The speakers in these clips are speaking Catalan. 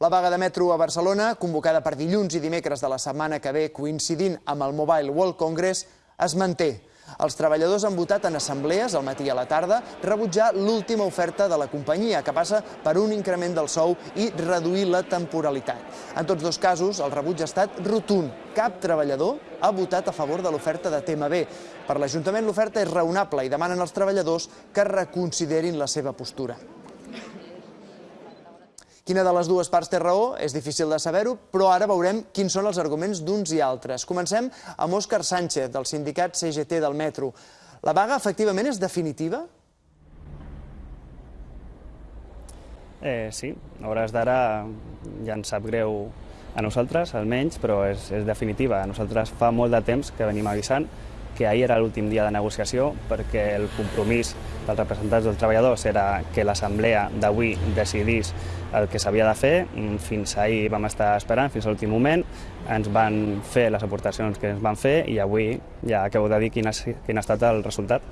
La vaga de metro a Barcelona, convocada per dilluns i dimecres de la setmana que ve, coincidint amb el Mobile World Congress, es manté. Els treballadors han votat en assemblees al matí i a la tarda rebutjar l'última oferta de la companyia, que passa per un increment del sou i reduir la temporalitat. En tots dos casos, el rebuig ha estat rotund. Cap treballador ha votat a favor de l'oferta de TMB. Per l'Ajuntament l'oferta és raonable i demanen als treballadors que reconsiderin la seva postura. Quina de les dues parts té raó? És difícil de saber-ho, però ara veurem quins són els arguments d'uns i altres. Comencem amb Òscar Sánchez, del sindicat CGT del Metro. La vaga efectivament és definitiva? Eh, sí, a hores d'ara ja ens sap greu a nosaltres, almenys, però és, és definitiva. Nosaltres fa molt de temps que venim avisant que ahir era l'últim dia de negociació perquè el compromís dels representants dels treballadors era que l'assemblea d'avui decidís el que s'havia de fer. Fins ahir vam estar esperant, fins a l'últim moment, ens van fer les aportacions que ens van fer i avui ja acabo de dir quin ha, quin ha estat el resultat.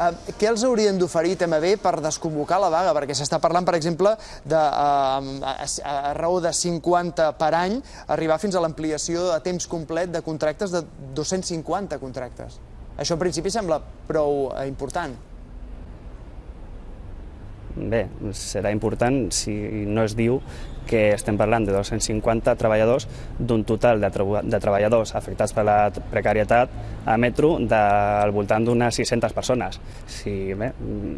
Uh, què els haurien d'oferir TMB per desconvocar la vaga? Perquè s'està parlant, per exemple, de, a, a raó de 50 per any, arribar fins a l'ampliació a temps complet de contractes de 250 contractes. Això en principi sembla prou uh, important. Bé, serà important si no es diu que estem parlant de 250 treballadors d'un total de, de treballadors afectats per la precarietat a Metro del voltant d'unes 600 persones. Sí, bé,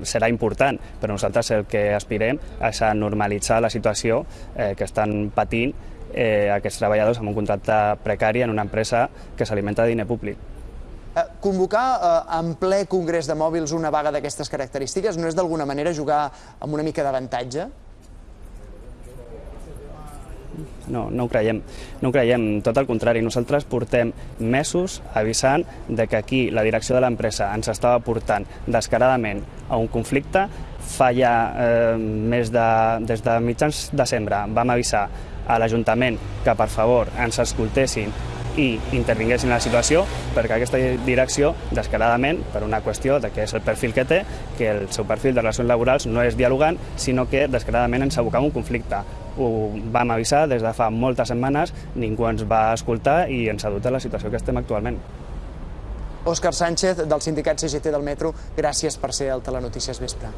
serà important, però nosaltres el que aspirem és a normalitzar la situació eh, que estan patint eh, aquests treballadors amb un contracte precari en una empresa que s'alimenta de diner públic. Convocar eh, en ple congrés de mòbils una vaga d'aquestes característiques no és d'alguna manera jugar amb una mica d'avantatge? No, no ho creiem. No ho creiem, tot el contrari. Nosaltres portem mesos avisant de que aquí la direcció de l'empresa ens estava portant descaradament a un conflicte. Fa ja eh, més de, des de mitjans de desembre vam avisar a l'Ajuntament que per favor ens escoltessin i intervinguessin en la situació perquè aquesta direcció, descaradament, per una qüestió de què és el perfil que té, que el seu perfil de relacions laborals no és dialogant, sinó que descaradament ens abocava un conflicte. Ho vam avisar des de fa moltes setmanes, ningú ens va escoltar i ens ha dut a la situació que estem actualment. Òscar Sánchez, del sindicat CGT del Metro, gràcies per ser al Telenotícies Vespre.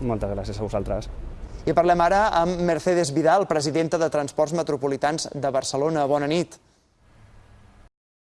Moltes gràcies a vosaltres. I parlem ara amb Mercedes Vidal, presidenta de Transports Metropolitans de Barcelona. Bona nit.